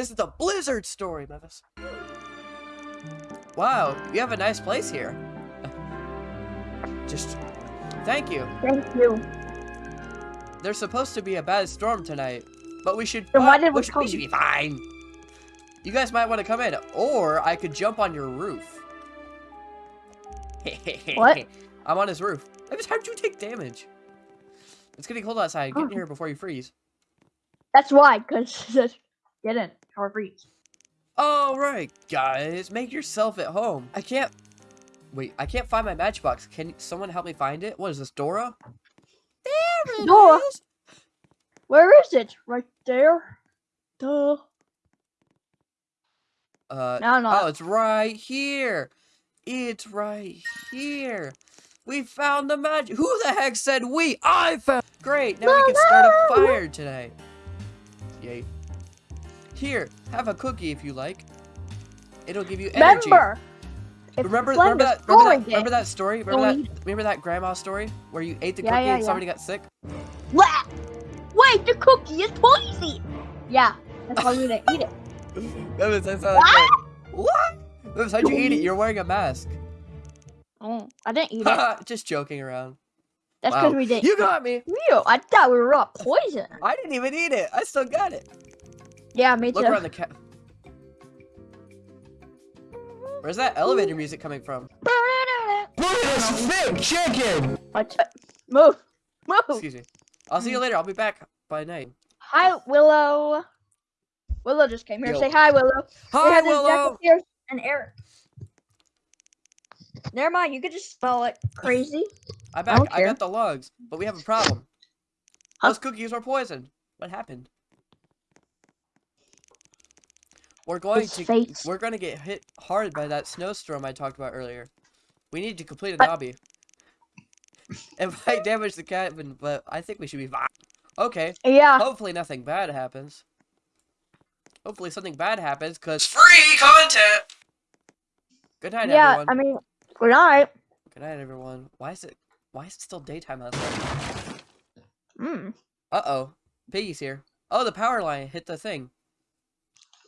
This is the Blizzard story, Mevis. Wow, you have a nice place here. Just, thank you. Thank you. There's supposed to be a bad storm tonight, but we should. Then why did we we, should, we should be fine. You guys might want to come in, or I could jump on your roof. What? I'm on his roof. Mevis, how did you take damage? It's getting cold outside. Get in Oh. here before you freeze. That's why, because didn't or freeze. All right, guys, make yourself at home. I can't. Wait, I can't find my matchbox. Can someone help me find it? What is this, Dora? There it is. Dora. Where is it? Right there. Duh. Uh, No, no. oh, it's right here. It's right here. We found the magic. Who the heck said we? I found. Great. Now we No, can start a fire tonight. Yay. Here, have a cookie if you like. It'll give you energy. Remember. Remember, remember that, remember that, remember that story? Remember Don't that, remember that grandma story where you ate the Yeah, cookie yeah, and yeah. somebody got sick? What? Wait, the cookie is poison. Yeah, that's why we didn't eat it. That's. What? That how'd you eat it? You're wearing a mask. Oh, I didn't eat it. Just joking around. That's Wow. because we didn't. You got me. Real. I thought we were all poison. I didn't even eat it. I still got it. Yeah, me Look too. around the cat. Where's that elevator music coming from? Look at this big chicken! What? Move. Move. Excuse me. I'll see you later. I'll be back by night. Hi, Willow. Willow just came here. Yo. Say hi, Willow. Say Hi, to Willow. Jack upstairs and Eric. Never mind. You could just spell it crazy. I'm I back. I, care. got the logs, but we have a problem. Huh? Those cookies were poisoned. What happened? We're going His to face. we're going to get hit hard by that snowstorm I talked about earlier. We need to complete a But- obby. It might damage the cabin, but I think we should be fine. Okay. Yeah. Hopefully nothing bad happens. Hopefully something bad happens, cause free content. Good night, yeah. everyone. I mean, good night. Good night, everyone. Why is it? Why is it still daytime outside? Mm. Uh oh, Piggy's here. Oh, the power line hit the thing.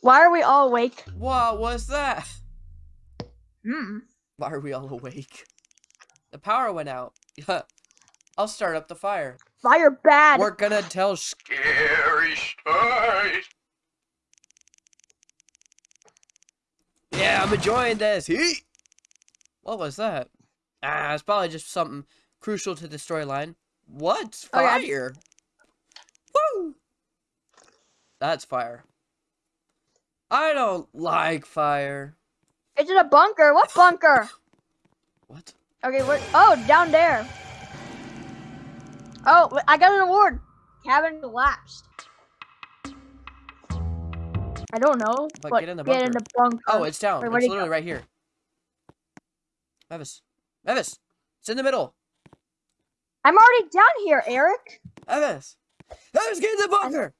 Why are we all awake? What was that? Hmm. Why are we all awake? The power went out. I'll start up the fire. Fire bad. We're gonna tell scary stories. Yeah, I'm enjoying this. Heat. What was that? Ah, it's probably just something crucial to the storyline. What's Oh, yeah. fire? Woo! That's fire. I don't like fire. Is it a bunker? What bunker? What? Okay, where? Oh, down there. Oh, I got an award. Cabin collapsed. I don't know. But get in the Get in bunker. the bunker. Oh, it's down. Wait, it's where'd go? literally right here. Mevis. Mevis! It's in the middle. I'm already down here, Eric. Mevis! Mevis, get in the bunker!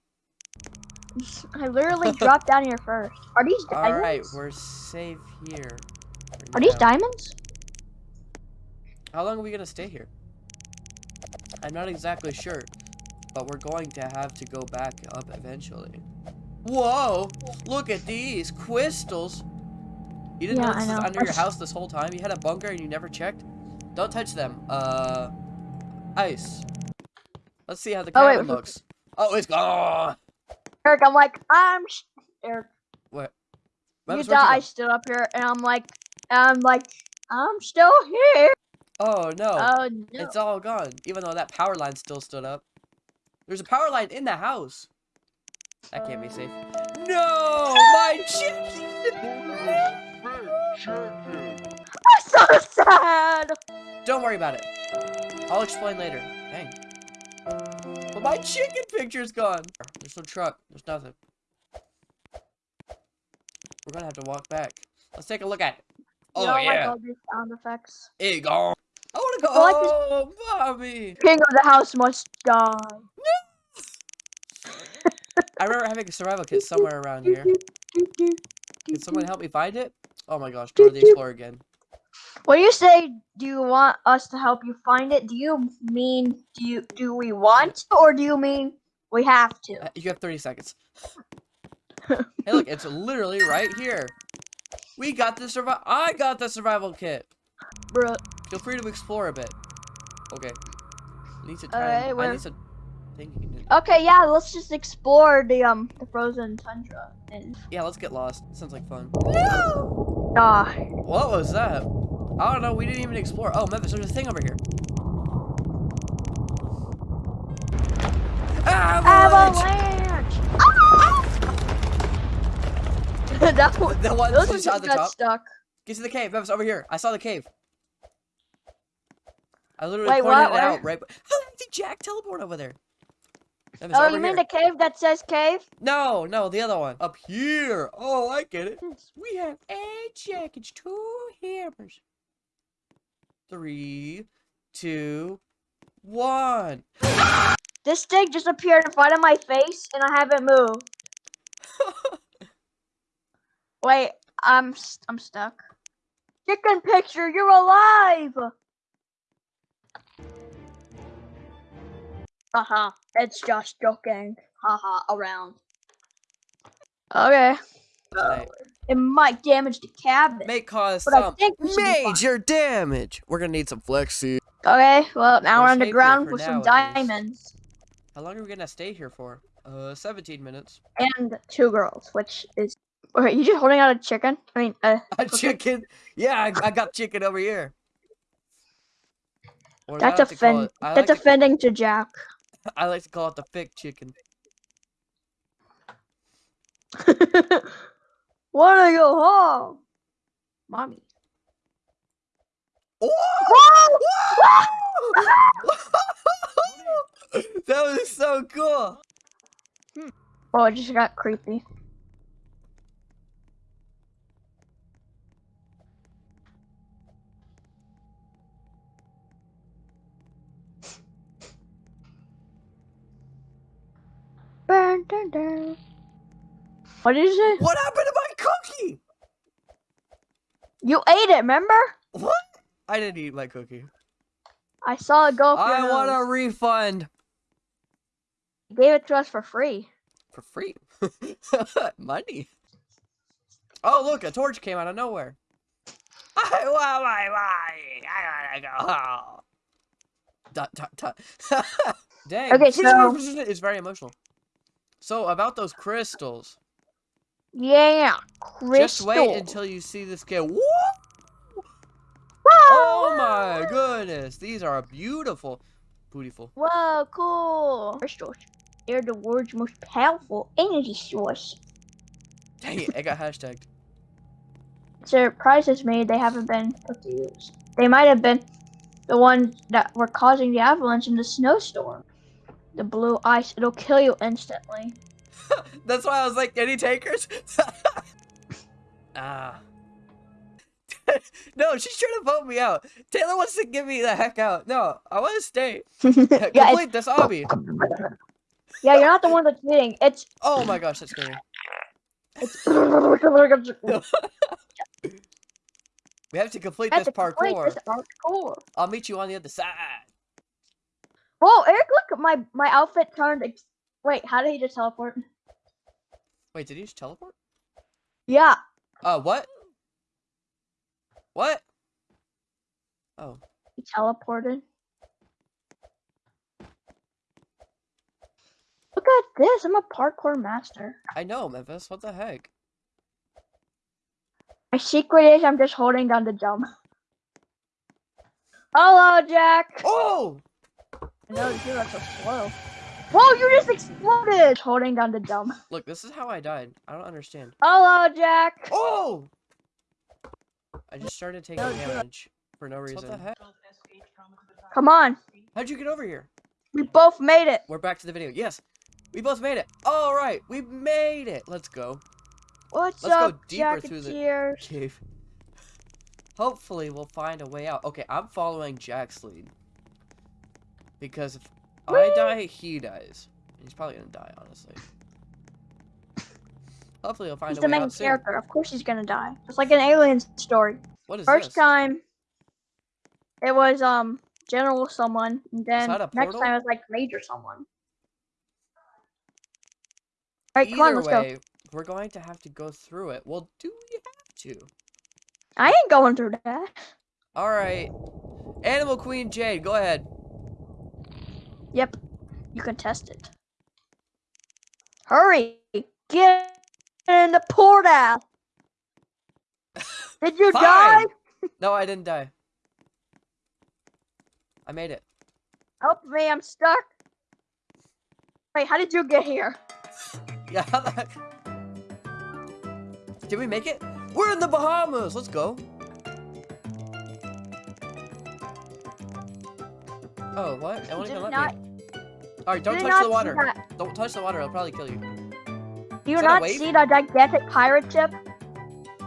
I literally dropped down here first. Are these diamonds? Alright, we're safe here. Are these diamonds? How long are we gonna stay here? I'm not exactly sure, but we're going to have to go back up eventually. Whoa! Look at these crystals! You didn't Yeah, know this was under your house this whole time? You had a bunker and you never checked? Don't touch them. Uh, ice. Let's see how the Oh, cabin wait. looks. Oh, it's gone. Eric, I'm like, I'm. Sh- Eric, What? you thought I stood up here, and I'm like, I'm like, I'm still here. Oh no, Oh no. it's all gone. Even though that power line still stood up. There's a power line in the house. That can't be safe. No, my chicken. I'm so sad. Don't worry about it. I'll explain later. Dang. But my chicken picture's gone. There's no truck. There's nothing. We're gonna have to walk back. Let's take a look at it. Oh you don't yeah, like all these sound effects. it gone. I wanna go. I like Oh, Bobby. King of the house must die. I remember having a survival kit somewhere around here. Can someone help me find it? Oh my gosh, Dora the Explorer again. When you say, "Do you want us to help you find it?" Do you mean do you do we want, or do you mean we have to? Uh, You have 30 seconds. hey, look, it's literally right here. We got the survival. I got the survival kit. Bruh. Feel free to explore a bit. Okay. I need to try. Alright, and- I need to. Okay, yeah, let's just explore the um the frozen tundra and Yeah, let's get lost. Sounds like fun. No. ah What was that? I don't know. We didn't even explore. Oh, Memphis, there's a thing over here. Avalanche! avalanche. that one, The one those that ones shot at the got top. stuck. Get to the cave, Memphis. Over here. I saw the cave. I literally Wait, pointed what? it Where? out right. How did Jack teleport over there? Oh, over you mean here. the cave that says cave? No, no, the other one. Up here. Oh, I get it. We have eight chickens, two hammers. Three, two, one. Ah! This thing just appeared in front of my face and I haven't moved. Wait, I'm st- I'm stuck. Chicken picture, you're alive. Haha, it's just joking. Haha, around. Okay. Right. Oh, it might damage the cabinet. May cause But I some think we should major damage. We're gonna need some flexi. Okay, well now We'll we're stay here underground for with some now, least. diamonds How long are we gonna stay here for? Uh, 17 minutes. and two girls, which is. Wait, you just holding out a chicken? I mean, uh, A chicken. Yeah, I, I got chicken over here. Or that's offend. That's like offending to Jack. I like to call it the thick chicken. Wanna go home, mommy? Oh! that was so. Hmm. Oh, it just got creepy. Dun, dun, dun. What did you say? What happened to my cookie? You ate it, remember? What? I didn't eat my cookie. I saw it go up I want a refund gave it to us for free. for free. Money. Oh, look, a torch came out of nowhere. I want my money. I gotta go home. Dot, dot, dot. Dang. Okay, so- It's very emotional. So, about those crystals. Yeah, crystal. Just wait until you see this kid. Whoa! Oh my goodness. These are beautiful. Beautiful. Whoa, cool. Crystals. They're the world's most powerful energy source. Dang it, I got hashtagged. Surprises me they haven't been put to use. They might have been the ones that were causing the avalanche in the snowstorm. The blue ice, it'll kill you instantly. That's why I was like, any takers? ah. no, she's trying to vote me out. Taylor wants to get me the heck out. No, I want to stay. yeah, Complete this obby. Yeah, you're not the one that's cheating. It's Oh my gosh, that's scary. it's. We have to complete That's this complete parkour. this parkour. I'll meet you on the other side. Whoa, Eric, look, my my outfit turned. Ex- Wait, how did he just teleport? Wait, did he just teleport? Yeah, Uh, what? What? Oh. he teleported. Look at this. I'm a parkour master. I know, Memphis. What the heck? My secret is I'm just holding down the jump. Hello, Jack. Oh! No, you are not so slow. Whoa, you just exploded! Holding down the jump. Look, this is how I died. I don't understand. Hello, Jack. Oh! I just started taking No, damage for no reason. What the heck? Come on. How'd you get over here? We both made it. We're back to the video. Yes, we both made it. All right, we made it. Let's go. What's Let's go deeper through the- Cave. Hopefully, we'll find a way out. Okay, I'm following Jack's lead. Because if I die, he dies. He's probably gonna die, honestly. Hopefully, he'll find He's a way out He's the main out soon. character. Of course he's gonna die. It's like an alien story. What is First this? time, it was um General someone, and then next time it was like Major someone. Alright, come on, let's way, we're going to have to go through it. Well, do we have to? I ain't going through that. All right. Animal Queen Jade, go ahead. Yep. You can test it. Hurry! Get in the portal! Did you die? No, I didn't die. I made it. Help me, I'm stuck. Wait, how did you get here? Yeah. how the heck- Did we make it? We're in the Bahamas. Let's go. Oh, what? I won't Did even let not- me. All right, don't did touch the water. Don't touch the water. It'll probably kill you. Do you not see the gigantic pirate ship?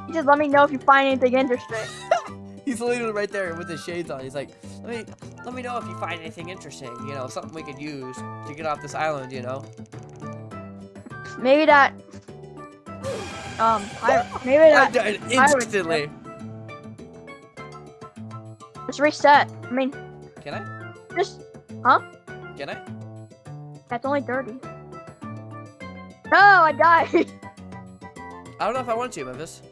You just let me know if you find anything interesting. He's literally right there with his shades on. He's like, let me, let me know if you find anything interesting. You know, something we could use to get off this island. You know. Maybe that. Um, pirate. Maybe I that. died pirate instantly. Let's reset. I mean, Can I? just. Huh? Can I? That's only 30. No, I died. I don't know if I want to, Memphis.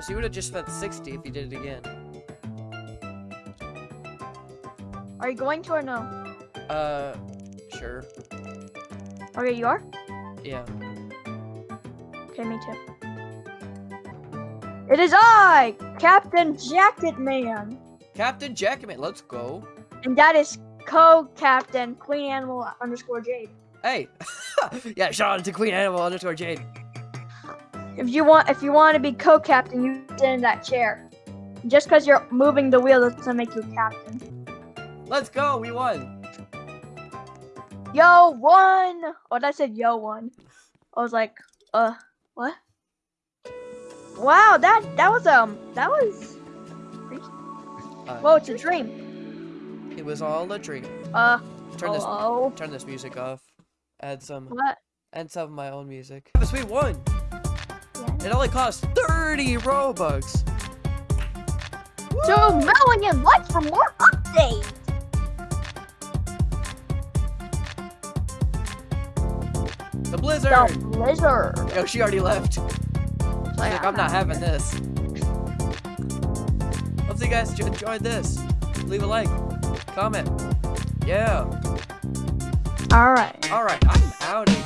So you would have just spent 60 if you did it again. Are you going to or no? Uh, sure. Oh, okay, you are? Yeah. Okay, me too. It is I, Captain Jacket Man. Captain Jackman, let's go. And that is co-captain Queen Animal underscore Jade. Hey. yeah, shout out to Queen Animal underscore Jade. If you want, if you want to be co-captain, you sit in that chair. Just because you're moving the wheel doesn't make you captain. Let's go. We won. Yo, one. Oh, I said yo one. I was like, uh, what? Wow, that that was um, that was. Uh, Whoa, it's a dream. It was all a dream. Uh, Turn this oh, turn this music off. Add some what? add some of my own music. Yes, we won. Yeah. It only cost 30 Robux. Two million likes for more updates. Blizzard. The. Yo, she already left. Like, I'm not having this. Hope you guys enjoyed this. Leave a like, comment. Yeah. All right. All right, I'm out of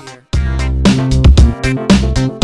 here.